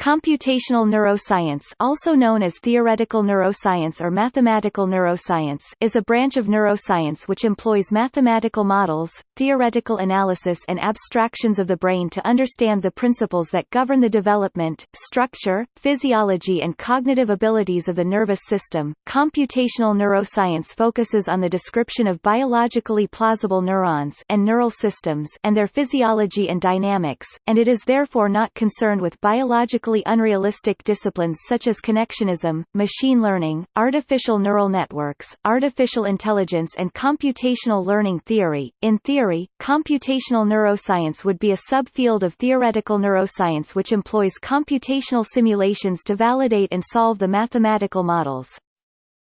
Computational neuroscience also known as theoretical neuroscience or mathematical neuroscience is a branch of neuroscience which employs mathematical models, theoretical analysis and abstractions of the brain to understand the principles that govern the development, structure, physiology and cognitive abilities of the nervous system. Computational neuroscience focuses on the description of biologically plausible neurons and neural systems and their physiology and dynamics, and it is therefore not concerned with biological unrealistic disciplines such as connectionism, machine learning, artificial neural networks, artificial intelligence and computational learning theory. In theory, computational neuroscience would be a subfield of theoretical neuroscience which employs computational simulations to validate and solve the mathematical models.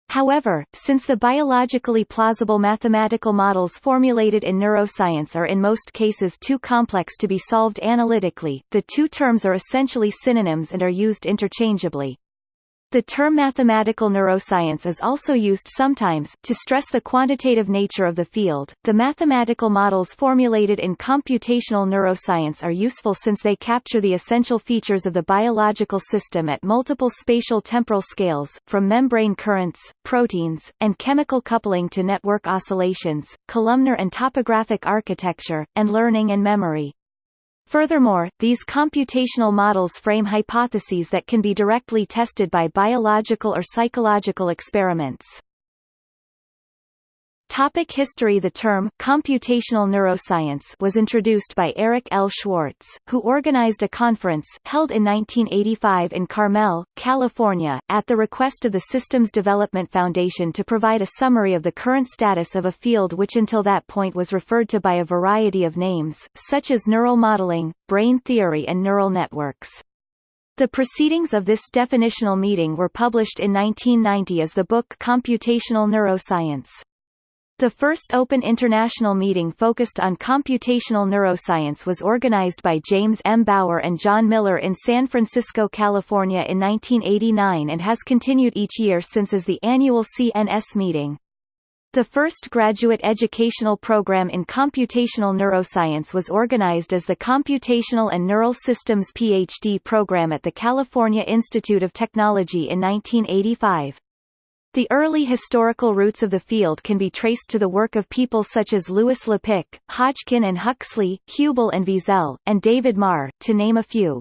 However, since the biologically plausible mathematical models formulated in neuroscience are in most cases too complex to be solved analytically, the two terms are essentially synonyms and are used interchangeably. The term mathematical neuroscience is also used sometimes, to stress the quantitative nature of the field. The mathematical models formulated in computational neuroscience are useful since they capture the essential features of the biological system at multiple spatial temporal scales, from membrane currents, proteins, and chemical coupling to network oscillations, columnar and topographic architecture, and learning and memory. Furthermore, these computational models frame hypotheses that can be directly tested by biological or psychological experiments. Topic history The term computational neuroscience was introduced by Eric L. Schwartz, who organized a conference held in 1985 in Carmel, California, at the request of the Systems Development Foundation to provide a summary of the current status of a field which until that point was referred to by a variety of names, such as neural modeling, brain theory and neural networks. The proceedings of this definitional meeting were published in 1990 as the book Computational Neuroscience. The first open international meeting focused on computational neuroscience was organized by James M. Bower and John Miller in San Francisco, California in 1989 and has continued each year since as the annual CNS meeting. The first graduate educational program in computational neuroscience was organized as the Computational and Neural Systems PhD program at the California Institute of Technology in 1985. The early historical roots of the field can be traced to the work of people such as Louis Lapicque, Hodgkin and Huxley, Hubel and Wiesel, and David Marr, to name a few.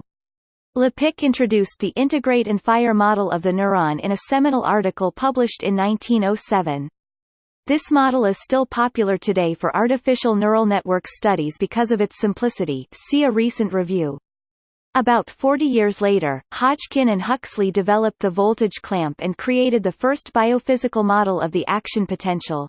Lapicque introduced the integrate and fire model of the neuron in a seminal article published in 1907. This model is still popular today for artificial neural network studies because of its simplicity see a recent review. About 40 years later, Hodgkin and Huxley developed the voltage clamp and created the first biophysical model of the action potential.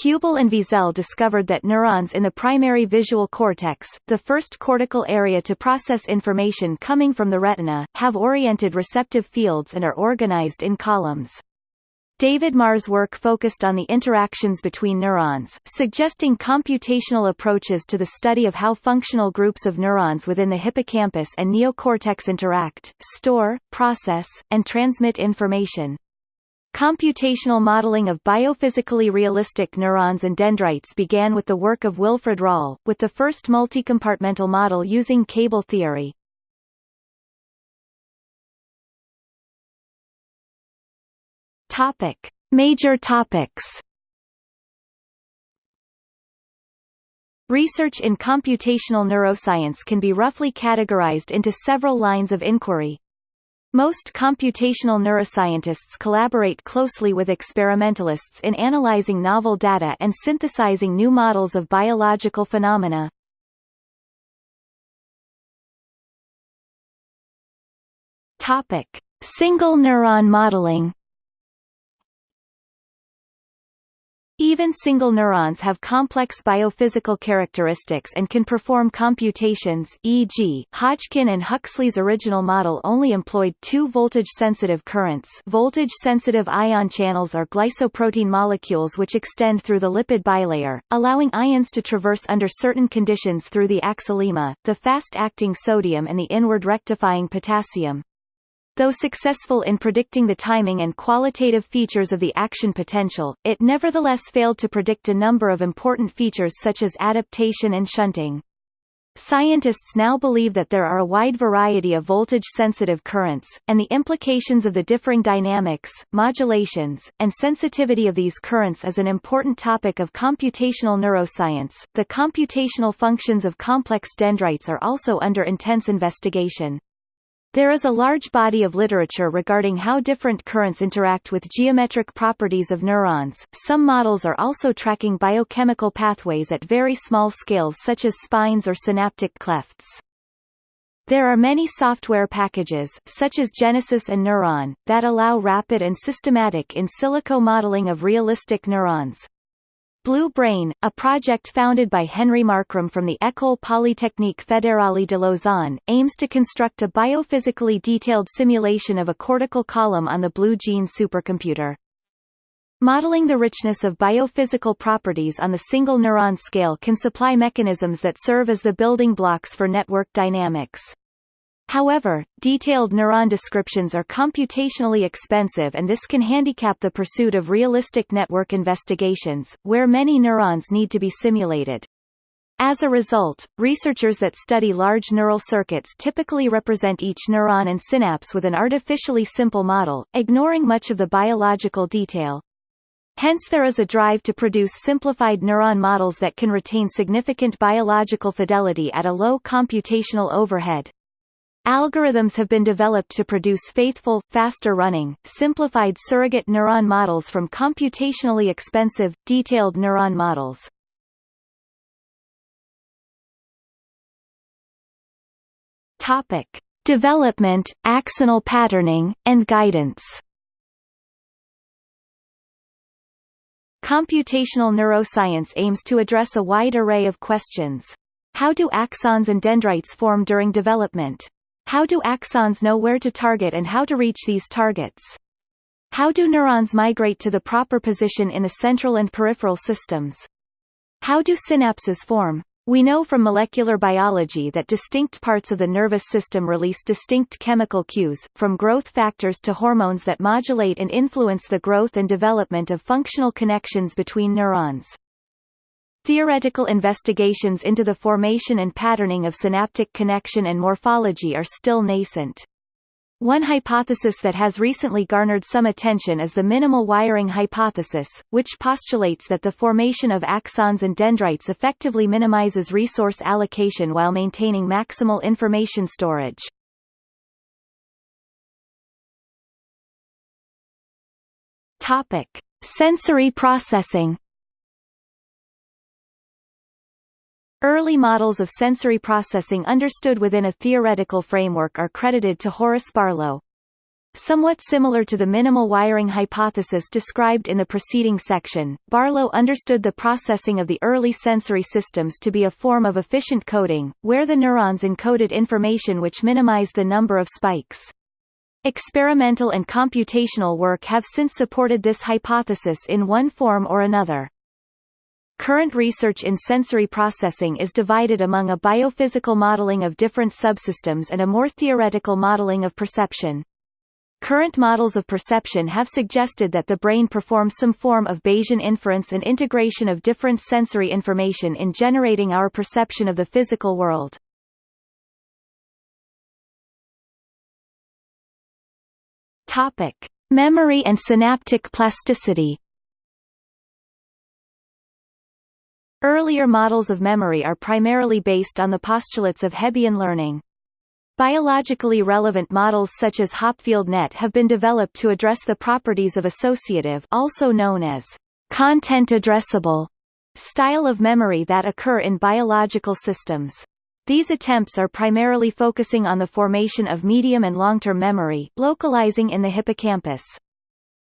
Hubel and Wiesel discovered that neurons in the primary visual cortex, the first cortical area to process information coming from the retina, have oriented receptive fields and are organized in columns. David Marr's work focused on the interactions between neurons, suggesting computational approaches to the study of how functional groups of neurons within the hippocampus and neocortex interact, store, process, and transmit information. Computational modeling of biophysically realistic neurons and dendrites began with the work of Wilfrid Rall, with the first multicompartmental model using cable theory. Topic: Major topics. Research in computational neuroscience can be roughly categorized into several lines of inquiry. Most computational neuroscientists collaborate closely with experimentalists in analyzing novel data and synthesizing new models of biological phenomena. Topic: Single neuron modeling. Even single neurons have complex biophysical characteristics and can perform computations e.g., Hodgkin and Huxley's original model only employed two voltage-sensitive currents voltage-sensitive ion channels are glycoprotein molecules which extend through the lipid bilayer, allowing ions to traverse under certain conditions through the axolemma, the fast-acting sodium and the inward rectifying potassium. Though successful in predicting the timing and qualitative features of the action potential, it nevertheless failed to predict a number of important features such as adaptation and shunting. Scientists now believe that there are a wide variety of voltage-sensitive currents, and the implications of the differing dynamics, modulations, and sensitivity of these currents is an important topic of computational neuroscience. The computational functions of complex dendrites are also under intense investigation. There is a large body of literature regarding how different currents interact with geometric properties of neurons. Some models are also tracking biochemical pathways at very small scales such as spines or synaptic clefts. There are many software packages, such as Genesis and Neuron, that allow rapid and systematic in silico modeling of realistic neurons. Blue Brain, a project founded by Henry Markram from the École Polytechnique Fédérale de Lausanne, aims to construct a biophysically detailed simulation of a cortical column on the Blue Gene supercomputer. Modeling the richness of biophysical properties on the single neuron scale can supply mechanisms that serve as the building blocks for network dynamics. However, detailed neuron descriptions are computationally expensive and this can handicap the pursuit of realistic network investigations, where many neurons need to be simulated. As a result, researchers that study large neural circuits typically represent each neuron and synapse with an artificially simple model, ignoring much of the biological detail. Hence there is a drive to produce simplified neuron models that can retain significant biological fidelity at a low computational overhead. Algorithms have been developed to produce faithful, faster-running, simplified surrogate neuron models from computationally expensive, detailed neuron models. Topic: Development, axonal patterning, and guidance. Computational neuroscience aims to address a wide array of questions. How do axons and dendrites form during development? How do axons know where to target and how to reach these targets? How do neurons migrate to the proper position in the central and peripheral systems? How do synapses form? We know from molecular biology that distinct parts of the nervous system release distinct chemical cues, from growth factors to hormones that modulate and influence the growth and development of functional connections between neurons. Theoretical investigations into the formation and patterning of synaptic connection and morphology are still nascent. One hypothesis that has recently garnered some attention is the minimal wiring hypothesis, which postulates that the formation of axons and dendrites effectively minimizes resource allocation while maintaining maximal information storage. Topic: Sensory processing Early models of sensory processing understood within a theoretical framework are credited to Horace Barlow. Somewhat similar to the minimal wiring hypothesis described in the preceding section, Barlow understood the processing of the early sensory systems to be a form of efficient coding, where the neurons encoded information which minimized the number of spikes. Experimental and computational work have since supported this hypothesis in one form or another. Current research in sensory processing is divided among a biophysical modeling of different subsystems and a more theoretical modeling of perception. Current models of perception have suggested that the brain performs some form of Bayesian inference and integration of different sensory information in generating our perception of the physical world. Topic: Memory and synaptic plasticity. Earlier models of memory are primarily based on the postulates of Hebbian learning. Biologically relevant models such as Hopfield-Net have been developed to address the properties of associative also known as content addressable style of memory that occur in biological systems. These attempts are primarily focusing on the formation of medium and long-term memory, localizing in the hippocampus.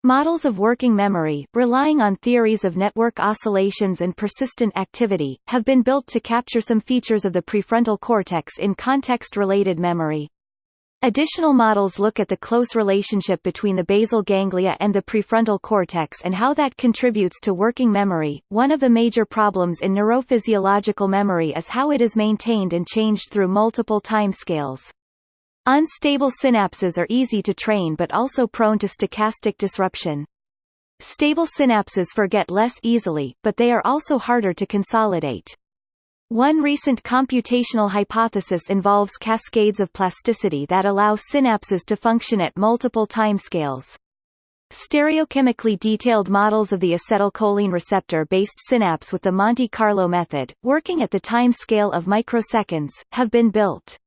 Models of working memory, relying on theories of network oscillations and persistent activity, have been built to capture some features of the prefrontal cortex in context-related memory. Additional models look at the close relationship between the basal ganglia and the prefrontal cortex and how that contributes to working memory. One of the major problems in neurophysiological memory is how it is maintained and changed through multiple timescales. Unstable synapses are easy to train but also prone to stochastic disruption. Stable synapses forget less easily, but they are also harder to consolidate. One recent computational hypothesis involves cascades of plasticity that allow synapses to function at multiple timescales. Stereochemically detailed models of the acetylcholine receptor-based synapse with the Monte Carlo method, working at the time scale of microseconds, have been built.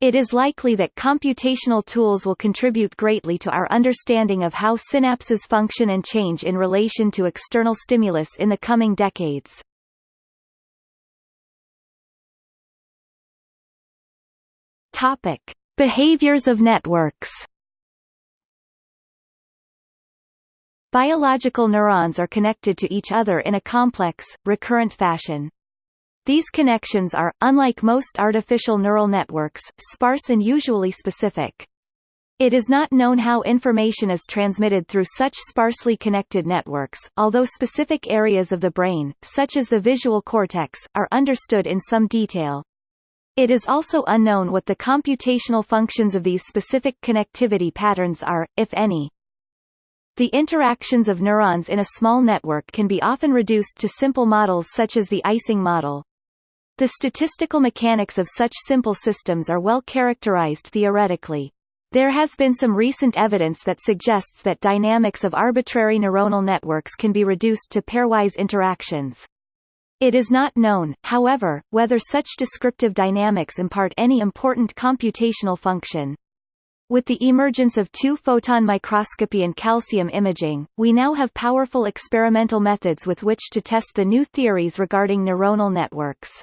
It is likely that computational tools will contribute greatly to our understanding of how synapses function and change in relation to external stimulus in the coming decades. Topic: Behaviors of networks. Biological neurons are connected to each other in a complex, recurrent fashion. These connections are, unlike most artificial neural networks, sparse and usually specific. It is not known how information is transmitted through such sparsely connected networks, although specific areas of the brain, such as the visual cortex, are understood in some detail. It is also unknown what the computational functions of these specific connectivity patterns are, if any. The interactions of neurons in a small network can be often reduced to simple models such as the Ising model. The statistical mechanics of such simple systems are well characterized theoretically. There has been some recent evidence that suggests that dynamics of arbitrary neuronal networks can be reduced to pairwise interactions. It is not known, however, whether such descriptive dynamics impart any important computational function. With the emergence of two-photon microscopy and calcium imaging, we now have powerful experimental methods with which to test the new theories regarding neuronal networks.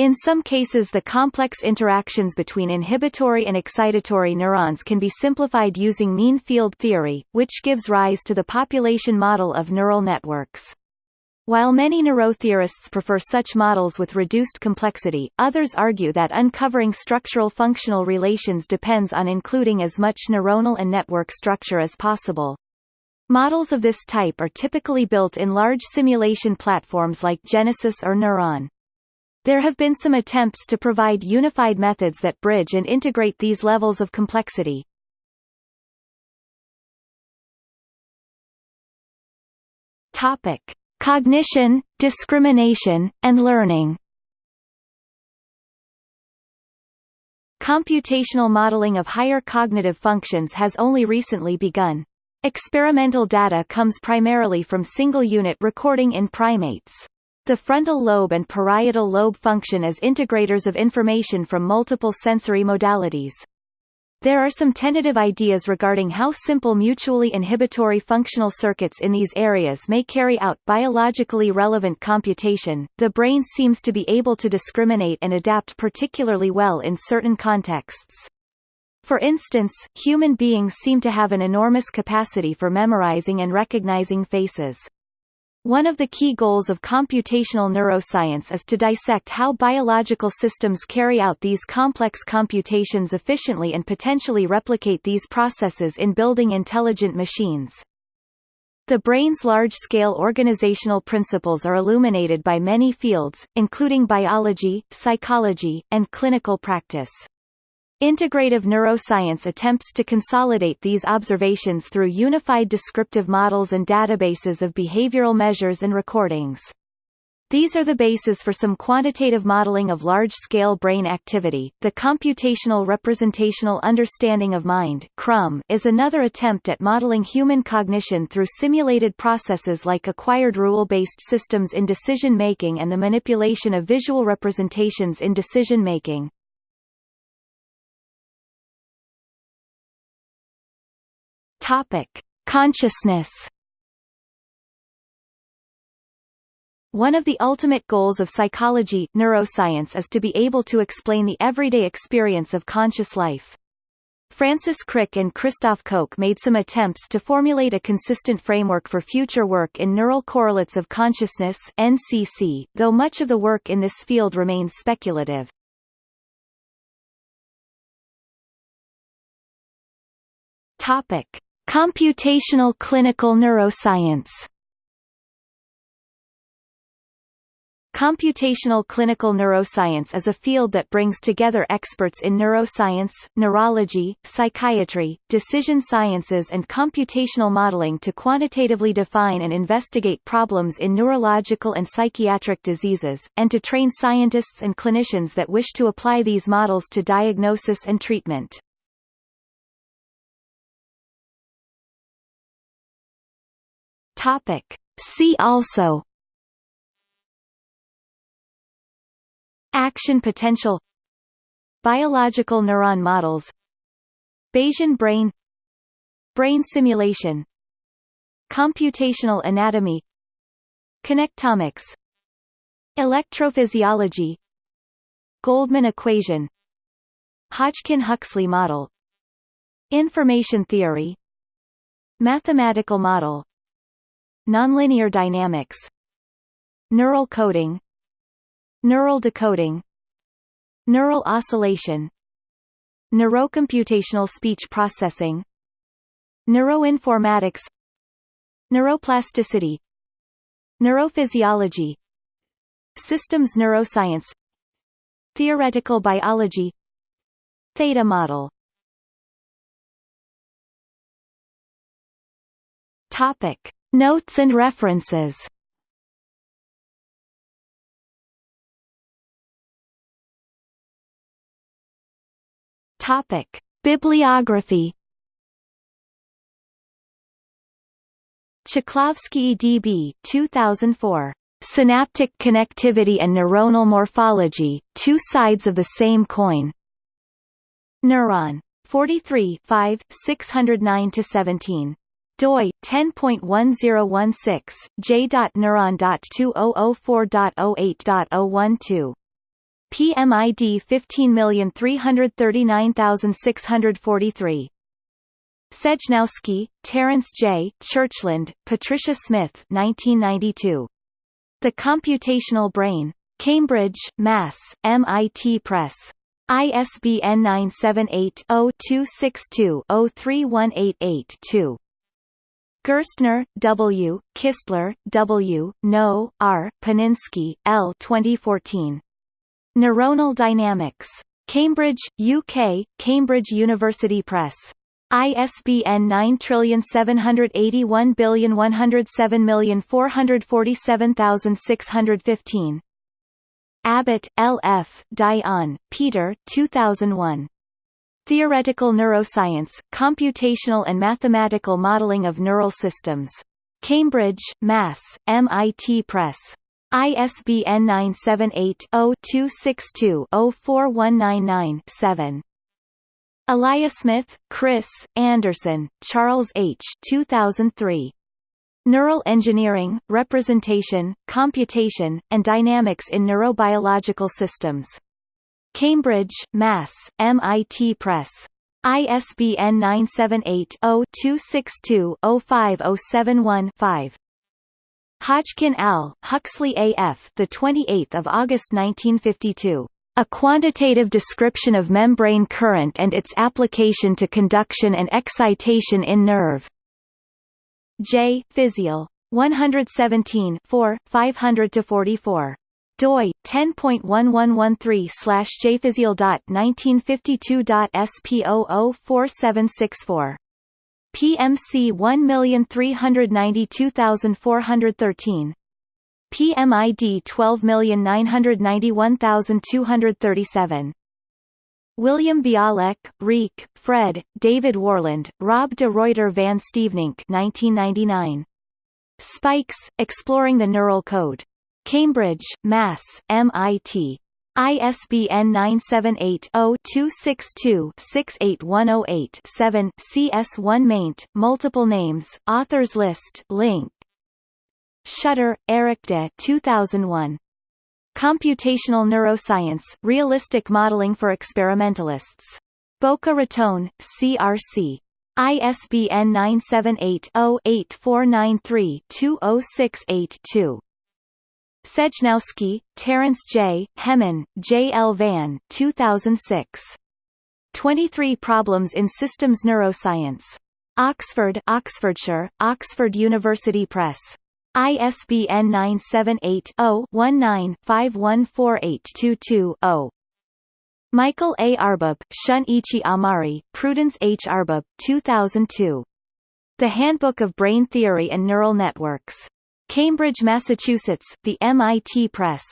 In some cases the complex interactions between inhibitory and excitatory neurons can be simplified using mean field theory, which gives rise to the population model of neural networks. While many neurotheorists prefer such models with reduced complexity, others argue that uncovering structural functional relations depends on including as much neuronal and network structure as possible. Models of this type are typically built in large simulation platforms like Genesis or Neuron. There have been some attempts to provide unified methods that bridge and integrate these levels of complexity. Topic: Cognition, discrimination, and learning Computational modeling of higher cognitive functions has only recently begun. Experimental data comes primarily from single-unit recording in primates. The frontal lobe and parietal lobe function as integrators of information from multiple sensory modalities. There are some tentative ideas regarding how simple mutually inhibitory functional circuits in these areas may carry out biologically relevant computation. The brain seems to be able to discriminate and adapt particularly well in certain contexts. For instance, human beings seem to have an enormous capacity for memorizing and recognizing faces. One of the key goals of computational neuroscience is to dissect how biological systems carry out these complex computations efficiently and potentially replicate these processes in building intelligent machines. The brain's large-scale organizational principles are illuminated by many fields, including biology, psychology, and clinical practice. Integrative neuroscience attempts to consolidate these observations through unified descriptive models and databases of behavioral measures and recordings. These are the basis for some quantitative modeling of large-scale brain activity. The computational representational understanding of mind (CRUM) is another attempt at modeling human cognition through simulated processes like acquired rule-based systems in decision making and the manipulation of visual representations in decision making. Topic: Consciousness. One of the ultimate goals of psychology neuroscience is to be able to explain the everyday experience of conscious life. Francis Crick and Christoph Koch made some attempts to formulate a consistent framework for future work in neural correlates of consciousness NCC, though much of the work in this field remains speculative. Topic: Computational clinical neuroscience Computational clinical neuroscience is a field that brings together experts in neuroscience, neurology, psychiatry, decision sciences and computational modeling to quantitatively define and investigate problems in neurological and psychiatric diseases, and to train scientists and clinicians that wish to apply these models to diagnosis and treatment. Topic. See also Action potential Biological neuron models Bayesian brain Brain simulation Computational anatomy Connectomics Electrophysiology Goldman equation Hodgkin-Huxley model Information theory Mathematical model Nonlinear dynamics Neural coding Neural decoding Neural oscillation Neurocomputational speech processing Neuroinformatics Neuroplasticity Neurophysiology Systems neuroscience Theoretical biology Theta model Topic. Notes and references Topic: Bibliography. Chklovskii D.B. 2004. Synaptic Connectivity and Neuronal Morphology, Two Sides of the Same Coin. Neuron. 43 5, 609-17 doi 10.1016 j.neuron.2004.08.012 PMID 15339643. Sejnowski, Terence J., Churchland, Patricia Smith 1992. The Computational Brain. Cambridge, Mass., MIT Press. ISBN 978-0-262-03188-2. Gerstner, W., Kistler, W., Naud, R., Paninski, L. 2014. Neuronal Dynamics. Cambridge, UK, Cambridge University Press. ISBN 9781107447615. Abbott, L. F., Dayan, Peter 2001. Theoretical Neuroscience, Computational and Mathematical Modeling of Neural Systems. Cambridge, Mass., MIT Press. ISBN 978-0-262-04199-7. Eliasmith, Chris, Anderson, Charles H. 2003. Neural Engineering, Representation, Computation, and Dynamics in Neurobiological Systems. Cambridge, Mass., MIT Press. ISBN 978 0 262 05071 5. Hodgkin Al, Huxley A.F. The 28th of August 1952. A quantitative description of membrane current and its application to conduction and excitation in nerve. J. Physiol. 117 4, 500 44 doi 10.1113 slash jphysial.1952.sp004764 PMC 1392413 PMID 12991237 William Bialek, Rieke, Fred, David Warland, Rob de Ruyter van Steveninck 1999. Spikes, Exploring the Neural Code. Cambridge, Mass., MIT. ISBN 978-0-262-68108-7 CS1 maint, multiple names, authors list link. Schutter, Erik de 2001. Computational Neuroscience, Realistic Modeling for Experimentalists. Boca Raton, CRC. ISBN 978 0 8493 20682. Sejnowski, Terence J., Hemmen, J. L. Van 2006. 23 Problems in Systems Neuroscience. Oxford Oxfordshire, Oxford University Press. ISBN 978-0-19-514822-0. Michael A. Arbib, Shun-ichi Amari, Prudence H. Arbib, 2002. The Handbook of Brain Theory and Neural Networks. Cambridge, Massachusetts, The MIT Press.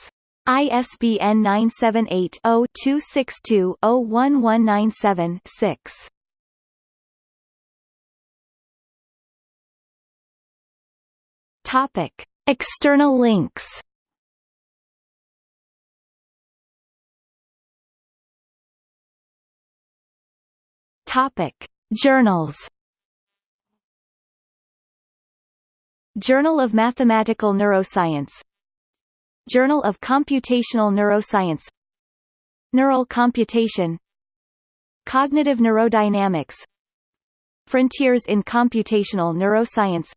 ISBN 978-0-262-01197-6. Topic. External links Topic. Journals Journal of Mathematical Neuroscience. Journal of Computational Neuroscience. Neural Computation. Cognitive Neurodynamics. Frontiers in Computational Neuroscience.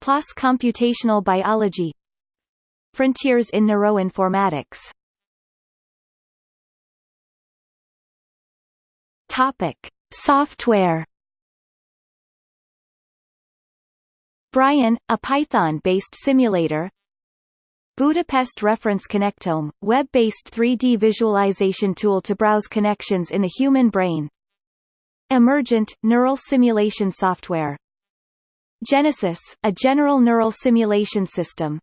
PLOS Computational Biology. Frontiers in Neuroinformatics. Topic. Software Brian, a Python-based simulator Budapest Reference Connectome, web-based 3D visualization tool to browse connections in the human brain Emergent, neural simulation software Genesis, a general neural simulation system.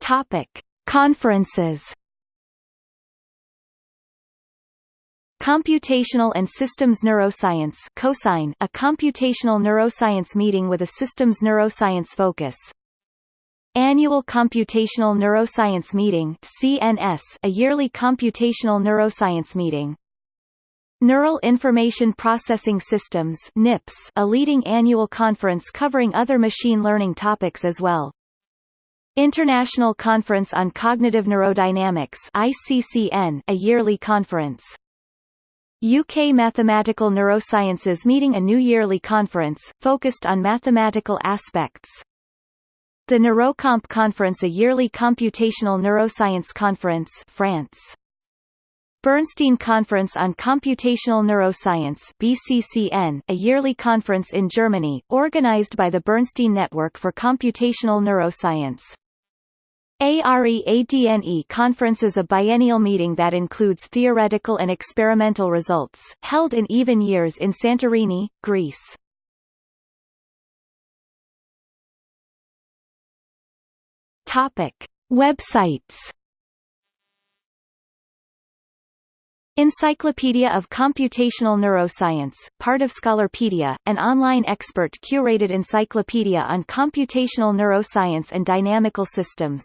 Topic: Conferences. Computational and Systems Neuroscience COSYNE, a computational neuroscience meeting with a systems neuroscience focus. Annual Computational Neuroscience Meeting CNS, a yearly computational neuroscience meeting. Neural Information Processing Systems NIPS, a leading annual conference covering other machine learning topics as well. International Conference on Cognitive Neurodynamics ICCN, a yearly conference. UK Mathematical Neurosciences meeting a new yearly conference, focused on mathematical aspects. The Neurocomp Conference a yearly computational neuroscience conference France. Bernstein Conference on Computational Neuroscience BCCN, a yearly conference in Germany, organized by the Bernstein Network for Computational Neuroscience. AREADNE conference is a biennial meeting that includes theoretical and experimental results, held in even years in Santorini, Greece. Topic. Websites Encyclopedia of Computational Neuroscience, part of Scholarpedia, an online expert-curated encyclopedia on computational neuroscience and dynamical systems.